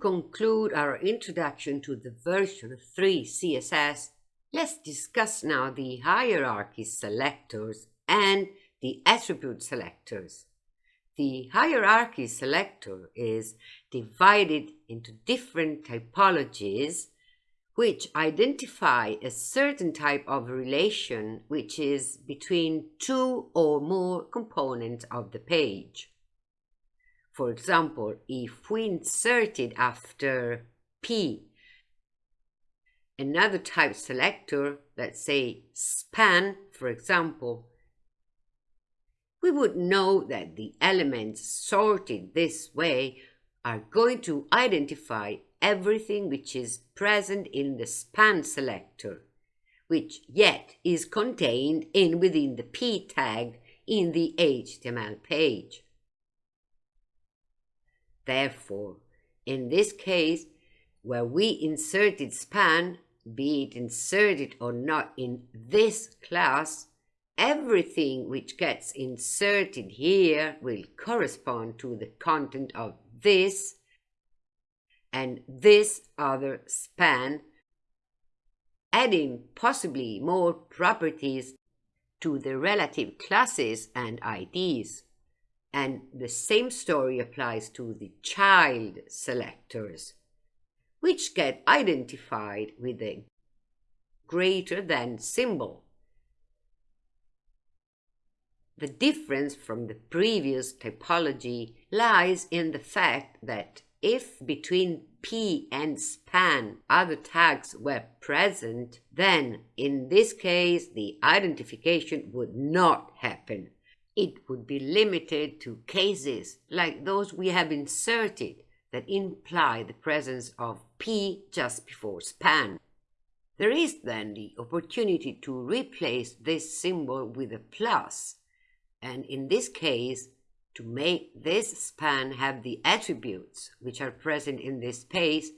conclude our introduction to the version 3 CSS, let's discuss now the hierarchy selectors and the attribute selectors. The hierarchy selector is divided into different typologies which identify a certain type of relation which is between two or more components of the page. For example, if we inserted after P another type selector, let's say span, for example, we would know that the elements sorted this way are going to identify everything which is present in the span selector, which yet is contained in within the p tag in the HTML page. Therefore, in this case, where we inserted span, be it inserted or not in this class, everything which gets inserted here will correspond to the content of this and this other span, adding possibly more properties to the relative classes and IDs. And the same story applies to the child selectors, which get identified with a greater than symbol. The difference from the previous typology lies in the fact that if between p and span other tags were present, then in this case the identification would not happen. It would be limited to cases like those we have inserted that imply the presence of p just before span. There is then the opportunity to replace this symbol with a plus, and in this case, to make this span have the attributes which are present in this space,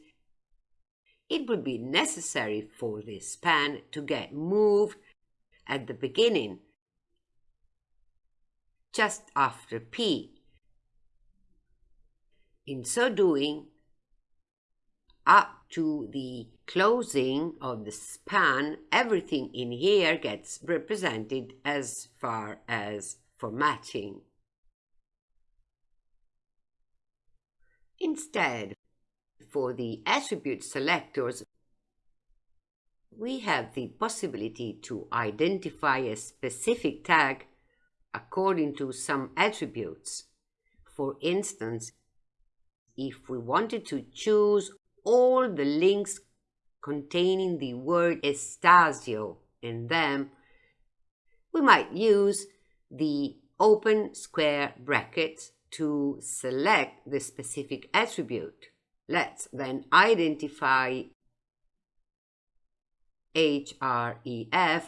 it would be necessary for this span to get moved at the beginning, just after P. In so doing, up to the closing of the span, everything in here gets represented as far as formatting. Instead, for the attribute selectors, we have the possibility to identify a specific tag according to some attributes. For instance, if we wanted to choose all the links containing the word Estasio in them, we might use the open square brackets to select the specific attribute. Let's then identify href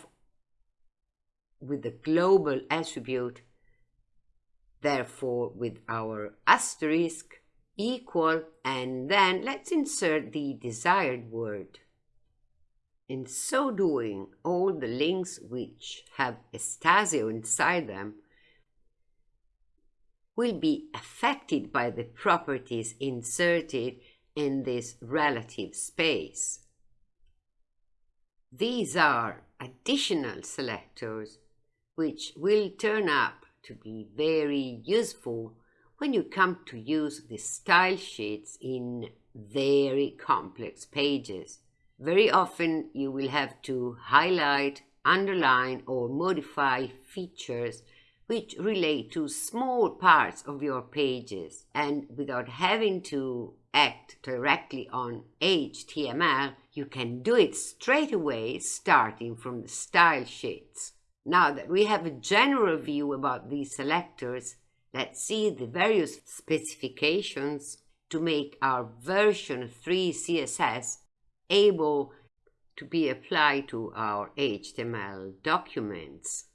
with the global attribute, therefore with our asterisk equal, and then let's insert the desired word. In so doing, all the links which have Estasio inside them will be affected by the properties inserted in this relative space. These are additional selectors which will turn up to be very useful when you come to use the style sheets in very complex pages. Very often you will have to highlight, underline or modify features which relate to small parts of your pages and without having to act directly on HTML, you can do it straight away starting from the style sheets. Now that we have a general view about these selectors, let's see the various specifications to make our version 3 CSS able to be applied to our HTML documents.